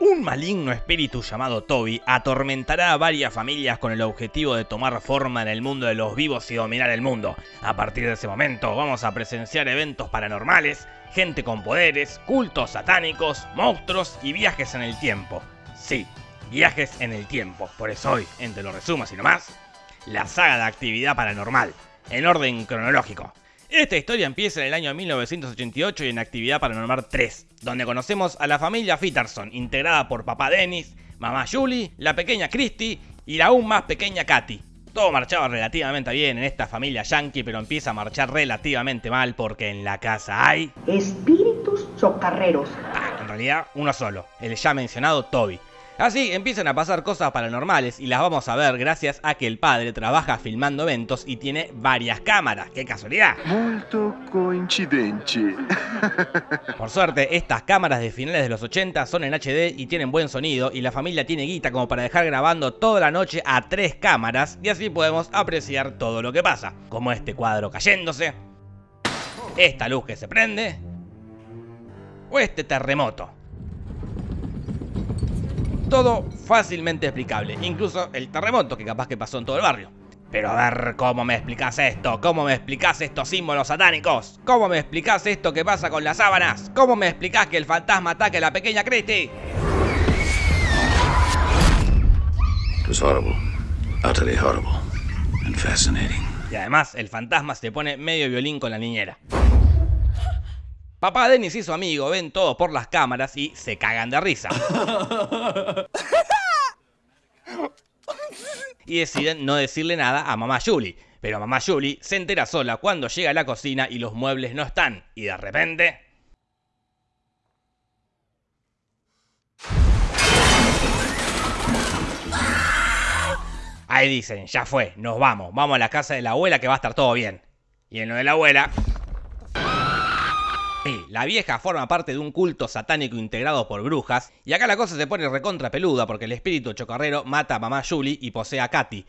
Un maligno espíritu llamado Toby atormentará a varias familias con el objetivo de tomar forma en el mundo de los vivos y dominar el mundo. A partir de ese momento vamos a presenciar eventos paranormales, gente con poderes, cultos satánicos, monstruos y viajes en el tiempo. Sí, viajes en el tiempo. Por eso hoy, entre los resumos y nomás, la saga de actividad paranormal, en orden cronológico. Esta historia empieza en el año 1988 y en Actividad Paranormal 3, donde conocemos a la familia Fitterson, integrada por papá Dennis, mamá Julie, la pequeña Christy y la aún más pequeña Katy. Todo marchaba relativamente bien en esta familia yankee, pero empieza a marchar relativamente mal porque en la casa hay... Espíritus chocarreros. Ah, en realidad, uno solo, el ya mencionado Toby. Así empiezan a pasar cosas paranormales y las vamos a ver gracias a que el padre trabaja filmando eventos y tiene varias cámaras. ¡Qué casualidad! Molto coincidente. Por suerte, estas cámaras de finales de los 80 son en HD y tienen buen sonido y la familia tiene guita como para dejar grabando toda la noche a tres cámaras y así podemos apreciar todo lo que pasa, como este cuadro cayéndose, esta luz que se prende o este terremoto. Todo fácilmente explicable, incluso el terremoto que capaz que pasó en todo el barrio. Pero a ver, ¿cómo me explicás esto? ¿Cómo me explicás estos símbolos satánicos? ¿Cómo me explicás esto que pasa con las sábanas? ¿Cómo me explicás que el fantasma ataque a la pequeña Christie? It was horrible. Utterly horrible. And fascinating. Y además, el fantasma se pone medio violín con la niñera. Papá Dennis y su amigo ven todo por las cámaras y se cagan de risa. y deciden no decirle nada a mamá Julie. Pero mamá Julie se entera sola cuando llega a la cocina y los muebles no están. Y de repente... Ahí dicen, ya fue, nos vamos, vamos a la casa de la abuela que va a estar todo bien. Y en lo de la abuela... La vieja forma parte de un culto satánico integrado por brujas, y acá la cosa se pone recontra peluda porque el espíritu chocarrero mata a mamá Julie y posee a Katy.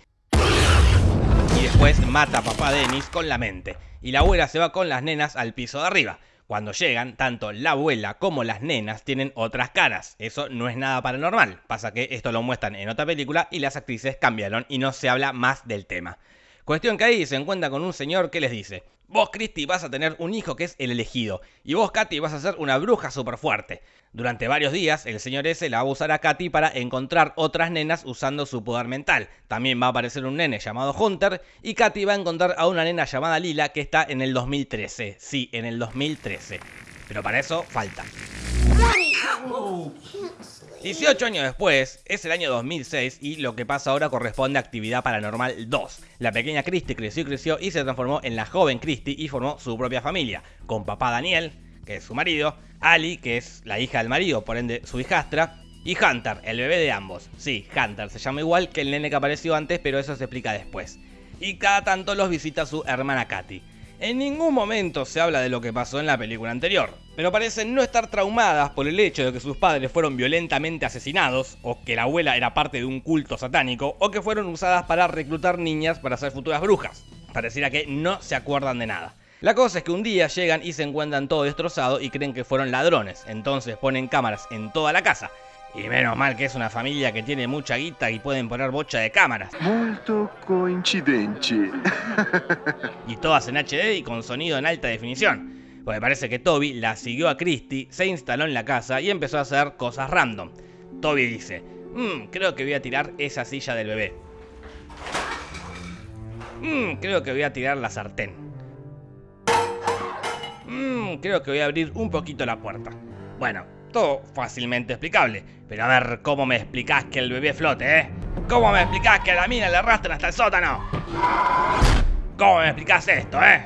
Y después mata a papá Dennis con la mente, y la abuela se va con las nenas al piso de arriba. Cuando llegan, tanto la abuela como las nenas tienen otras caras. Eso no es nada paranormal. Pasa que esto lo muestran en otra película y las actrices cambiaron y no se habla más del tema. Cuestión que ahí se encuentra con un señor que les dice, vos Christy vas a tener un hijo que es el elegido, y vos Katy vas a ser una bruja súper fuerte. Durante varios días, el señor ese la va a usar a Katy para encontrar otras nenas usando su poder mental. También va a aparecer un nene llamado Hunter, y Katy va a encontrar a una nena llamada Lila que está en el 2013. Sí, en el 2013. Pero para eso falta. 18 años después, es el año 2006 y lo que pasa ahora corresponde a Actividad Paranormal 2. La pequeña Christie creció y creció y se transformó en la joven Christie y formó su propia familia, con papá Daniel, que es su marido, Ali, que es la hija del marido, por ende su hijastra, y Hunter, el bebé de ambos. Sí, Hunter se llama igual que el nene que apareció antes, pero eso se explica después. Y cada tanto los visita su hermana Katy. En ningún momento se habla de lo que pasó en la película anterior, pero parecen no estar traumadas por el hecho de que sus padres fueron violentamente asesinados, o que la abuela era parte de un culto satánico, o que fueron usadas para reclutar niñas para ser futuras brujas. Pareciera que no se acuerdan de nada. La cosa es que un día llegan y se encuentran todo destrozado y creen que fueron ladrones, entonces ponen cámaras en toda la casa, y menos mal que es una familia que tiene mucha guita y pueden poner bocha de cámaras. Molto coincidente. y todas en HD y con sonido en alta definición. Porque parece que Toby la siguió a Christie, se instaló en la casa y empezó a hacer cosas random. Toby dice, mmm, creo que voy a tirar esa silla del bebé. Mmm, creo que voy a tirar la sartén. Mmm, creo que voy a abrir un poquito la puerta. Bueno, todo fácilmente explicable. Pero a ver, ¿cómo me explicás que el bebé flote, eh? ¿Cómo me explicás que a la mina le arrastran hasta el sótano? ¿Cómo me explicás esto, eh?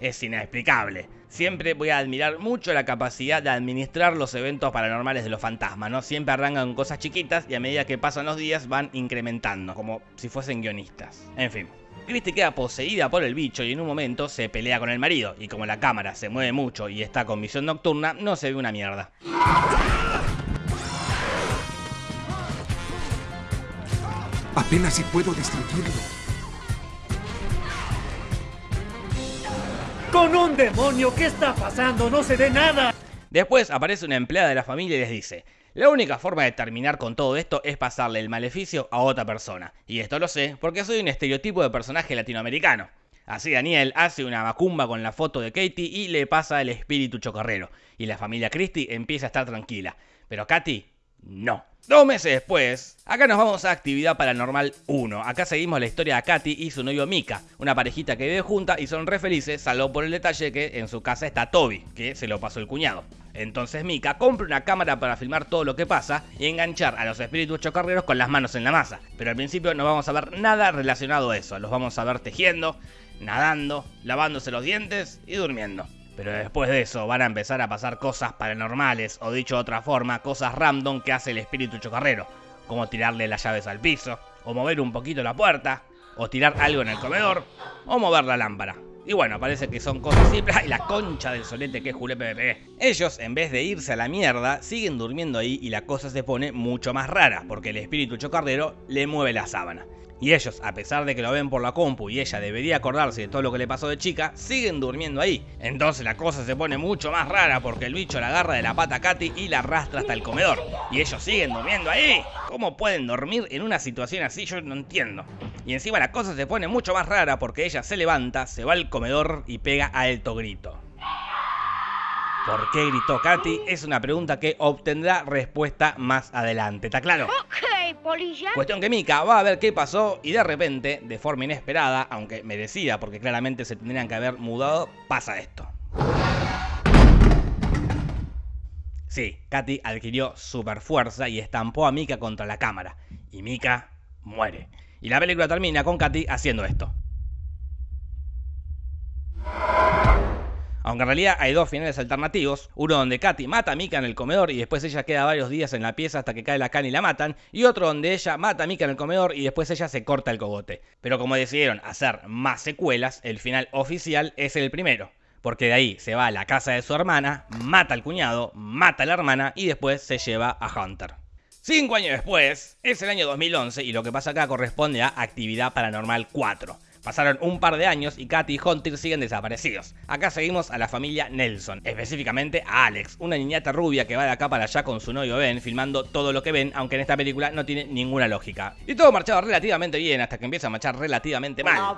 Es inexplicable. Siempre voy a admirar mucho la capacidad de administrar los eventos paranormales de los fantasmas, ¿no? Siempre arrancan cosas chiquitas y a medida que pasan los días van incrementando, como si fuesen guionistas. En fin. Christie queda poseída por el bicho y en un momento se pelea con el marido, y como la cámara se mueve mucho y está con visión nocturna, no se ve una mierda. Apenas si puedo distinguirlo. ¡Con un demonio! ¿Qué está pasando? ¡No se ve nada! Después aparece una empleada de la familia y les dice, la única forma de terminar con todo esto es pasarle el maleficio a otra persona. Y esto lo sé porque soy un estereotipo de personaje latinoamericano. Así Daniel hace una macumba con la foto de Katie y le pasa el espíritu chocarrero. Y la familia Christie empieza a estar tranquila. Pero Katy, no. Dos meses después, acá nos vamos a Actividad Paranormal 1. Acá seguimos la historia de Katy y su novio Mika, una parejita que vive junta y son re felices, salvo por el detalle que en su casa está Toby, que se lo pasó el cuñado. Entonces Mika compra una cámara para filmar todo lo que pasa y enganchar a los espíritus chocarreros con las manos en la masa. Pero al principio no vamos a ver nada relacionado a eso, los vamos a ver tejiendo, nadando, lavándose los dientes y durmiendo. Pero después de eso van a empezar a pasar cosas paranormales, o dicho de otra forma, cosas random que hace el espíritu chocarrero, como tirarle las llaves al piso, o mover un poquito la puerta, o tirar algo en el comedor, o mover la lámpara. Y bueno, parece que son cosas simples. ¡Ay, la concha del solete que es Julepe PPP! Ellos, en vez de irse a la mierda, siguen durmiendo ahí y la cosa se pone mucho más rara, porque el espíritu chocarrero le mueve la sábana. Y ellos, a pesar de que lo ven por la compu y ella debería acordarse de todo lo que le pasó de chica, siguen durmiendo ahí. Entonces la cosa se pone mucho más rara porque el bicho la agarra de la pata a Katy y la arrastra hasta el comedor. Y ellos siguen durmiendo ahí. ¿Cómo pueden dormir en una situación así? Yo no entiendo. Y encima la cosa se pone mucho más rara porque ella se levanta, se va al comedor y pega alto grito. ¿Por qué gritó Katy? Es una pregunta que obtendrá respuesta más adelante, ¿está claro? Ok, polilla. Cuestión que Mika va a ver qué pasó y de repente, de forma inesperada, aunque merecida porque claramente se tendrían que haber mudado, pasa esto. Sí, Katy adquirió super fuerza y estampó a Mika contra la cámara. Y Mika muere. Y la película termina con Katy haciendo esto. Aunque en realidad hay dos finales alternativos, uno donde Katy mata a Mika en el comedor y después ella queda varios días en la pieza hasta que cae la cana y la matan, y otro donde ella mata a Mika en el comedor y después ella se corta el cogote. Pero como decidieron hacer más secuelas, el final oficial es el primero. Porque de ahí se va a la casa de su hermana, mata al cuñado, mata a la hermana y después se lleva a Hunter. Cinco años después, es el año 2011 y lo que pasa acá corresponde a Actividad Paranormal 4. Pasaron un par de años y Katy y Hunter siguen desaparecidos. Acá seguimos a la familia Nelson, específicamente a Alex, una niñata rubia que va de acá para allá con su novio Ben, filmando todo lo que ven, aunque en esta película no tiene ninguna lógica. Y todo marchaba relativamente bien hasta que empieza a marchar relativamente mal.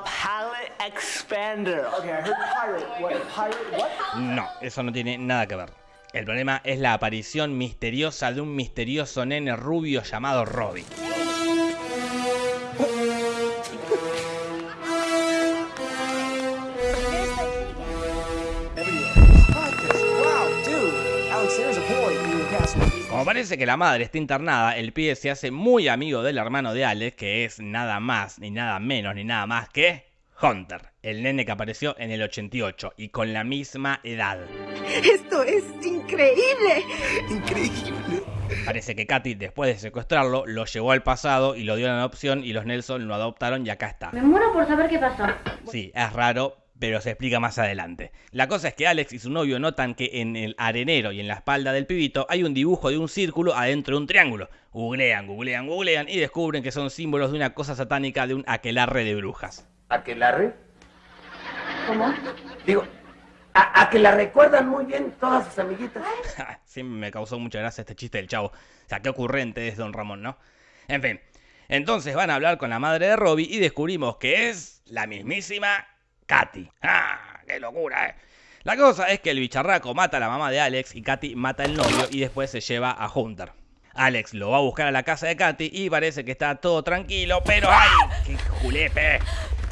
No, eso no tiene nada que ver. El problema es la aparición misteriosa de un misterioso nene rubio llamado Robbie. Como parece que la madre está internada, el pibe se hace muy amigo del hermano de Alex, que es nada más, ni nada menos, ni nada más que Hunter, el nene que apareció en el 88 y con la misma edad. Esto es increíble. Increíble. Parece que Katy, después de secuestrarlo, lo llevó al pasado y lo dio en adopción y los Nelson lo adoptaron y acá está. Me muero por saber qué pasó. Sí, es raro, pero se explica más adelante. La cosa es que Alex y su novio notan que en el arenero y en la espalda del pibito hay un dibujo de un círculo adentro de un triángulo. Googlean, googlean, googlean y descubren que son símbolos de una cosa satánica de un aquelarre de brujas. ¿Aquelarre? ¿Cómo? Digo, a, a que la recuerdan muy bien todas sus amiguitas. sí, me causó mucha gracia este chiste del chavo. O sea, qué ocurrente es Don Ramón, ¿no? En fin. Entonces van a hablar con la madre de Robbie y descubrimos que es la mismísima Katy. ¡Ah! ¡Qué locura, eh! La cosa es que el bicharraco mata a la mamá de Alex y Katy mata al novio y después se lleva a Hunter. Alex lo va a buscar a la casa de Katy y parece que está todo tranquilo, pero ¡ay! ¡Qué julepe!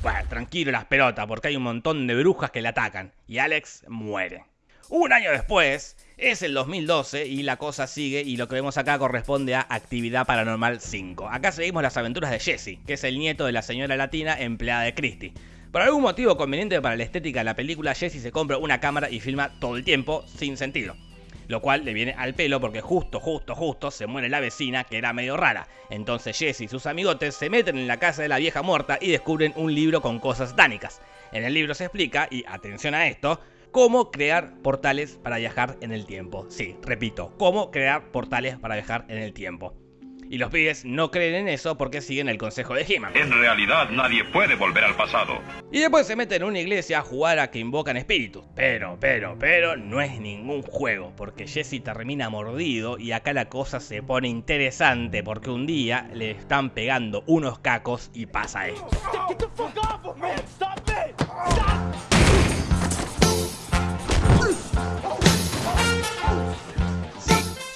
Bueno, tranquilo las pelotas, porque hay un montón de brujas que le atacan. Y Alex muere. Un año después, es el 2012 y la cosa sigue y lo que vemos acá corresponde a Actividad Paranormal 5. Acá seguimos las aventuras de Jesse, que es el nieto de la señora latina empleada de Christie. Por algún motivo conveniente para la estética de la película, Jesse se compra una cámara y filma todo el tiempo sin sentido. Lo cual le viene al pelo porque justo, justo, justo se muere la vecina que era medio rara. Entonces Jesse y sus amigotes se meten en la casa de la vieja muerta y descubren un libro con cosas satánicas. En el libro se explica, y atención a esto, cómo crear portales para viajar en el tiempo. Sí, repito, cómo crear portales para viajar en el tiempo. Y los pibes no creen en eso porque siguen el consejo de He-Man. En realidad nadie puede volver al pasado. Y después se meten en una iglesia a jugar a que invocan espíritus. Pero, pero, pero no es ningún juego, porque Jesse termina mordido y acá la cosa se pone interesante porque un día le están pegando unos cacos y pasa esto.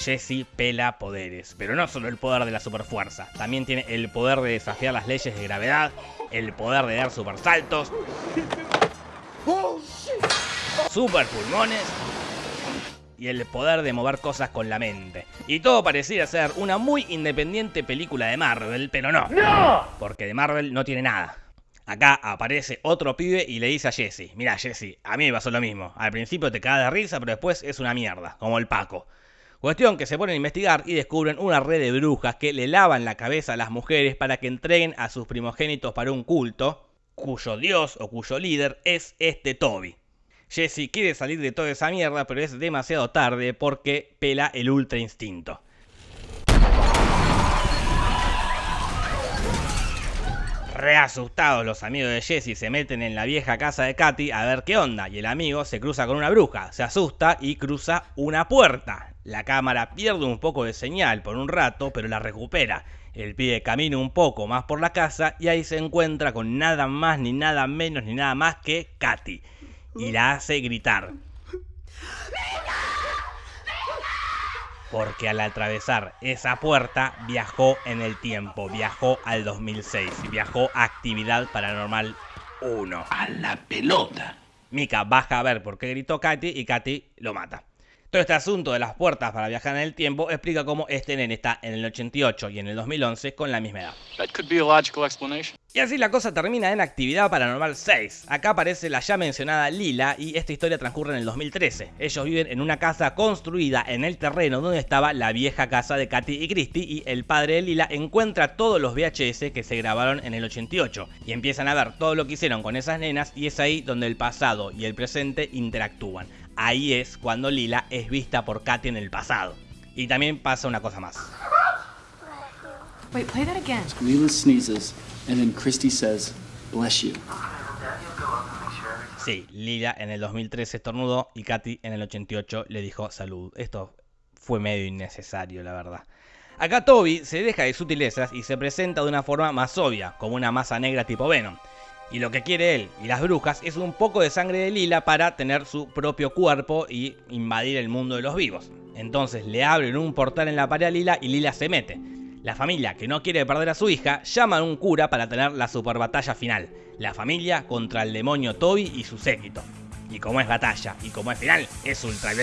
Jesse pela poderes, pero no solo el poder de la superfuerza, también tiene el poder de desafiar las leyes de gravedad, el poder de dar supersaltos, super pulmones y el poder de mover cosas con la mente. Y todo parecía ser una muy independiente película de Marvel, pero no, porque de Marvel no tiene nada. Acá aparece otro pibe y le dice a Jesse, mira Jesse, a mí me pasó lo mismo, al principio te cagas de risa, pero después es una mierda, como el Paco. Cuestión que se ponen a investigar y descubren una red de brujas que le lavan la cabeza a las mujeres para que entreguen a sus primogénitos para un culto, cuyo dios o cuyo líder es este Toby. Jesse quiere salir de toda esa mierda, pero es demasiado tarde porque pela el ultra instinto. Reasustados los amigos de Jesse se meten en la vieja casa de Katy a ver qué onda y el amigo se cruza con una bruja, se asusta y cruza una puerta. La cámara pierde un poco de señal por un rato, pero la recupera. El pibe camina un poco más por la casa y ahí se encuentra con nada más ni nada menos ni nada más que Katy. Y la hace gritar. Porque al atravesar esa puerta viajó en el tiempo, viajó al 2006, viajó a Actividad Paranormal 1. A la pelota. Mika baja a ver por qué gritó Katy y Katy lo mata. Todo este asunto de las puertas para viajar en el tiempo explica cómo este nene está en el 88 y en el 2011 con la misma edad. Y así la cosa termina en Actividad Paranormal 6. Acá aparece la ya mencionada Lila y esta historia transcurre en el 2013. Ellos viven en una casa construida en el terreno donde estaba la vieja casa de Katy y Christy y el padre de Lila encuentra todos los VHS que se grabaron en el 88 y empiezan a ver todo lo que hicieron con esas nenas y es ahí donde el pasado y el presente interactúan ahí es cuando Lila es vista por Katy en el pasado. Y también pasa una cosa más. Wait, play that again. Lila sneezes, and then Christy says, bless you. Sí, Lila en el 2013 estornudó y Katy en el 88 le dijo salud. Esto fue medio innecesario, la verdad. Acá Toby se deja de sutilezas y se presenta de una forma más obvia, como una masa negra tipo Venom. Y lo que quiere él y las brujas es un poco de sangre de Lila para tener su propio cuerpo y invadir el mundo de los vivos. Entonces le abren un portal en la pared a Lila y Lila se mete. La familia, que no quiere perder a su hija, llama a un cura para tener la super batalla final. La familia contra el demonio Toby y su séquito. Y como es batalla y como es final, es ultra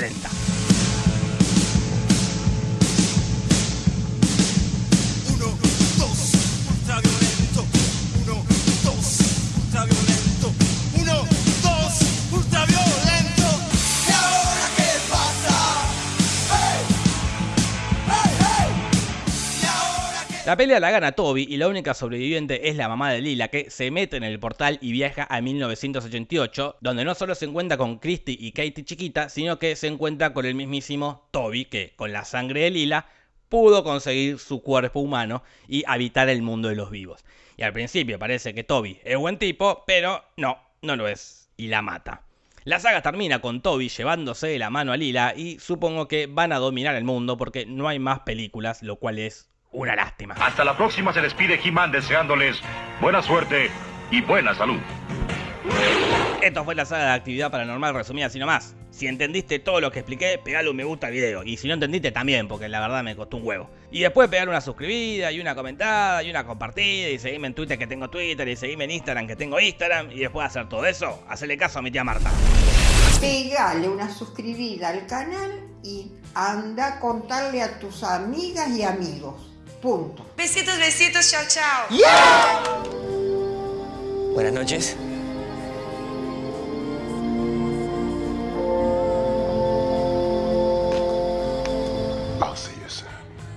La pelea la gana Toby y la única sobreviviente es la mamá de Lila que se mete en el portal y viaja a 1988, donde no solo se encuentra con Christy y Katie chiquita, sino que se encuentra con el mismísimo Toby que con la sangre de Lila pudo conseguir su cuerpo humano y habitar el mundo de los vivos. Y al principio parece que Toby es buen tipo, pero no, no lo es y la mata. La saga termina con Toby llevándose la mano a Lila y supongo que van a dominar el mundo porque no hay más películas, lo cual es una lástima. Hasta la próxima se despide He-Man deseándoles buena suerte y buena salud. Esto fue la saga de actividad paranormal resumida así nomás. Si entendiste todo lo que expliqué, pegale un me gusta al video. Y si no entendiste también, porque la verdad me costó un huevo. Y después pegar una suscribida y una comentada y una compartida y seguirme en Twitter que tengo Twitter y seguirme en Instagram que tengo Instagram. Y después de hacer todo eso, hacerle caso a mi tía Marta. Pegale una suscribida al canal y anda a contarle a tus amigas y amigos. Punto. Besitos, besitos, chao, chao. Buenas noches.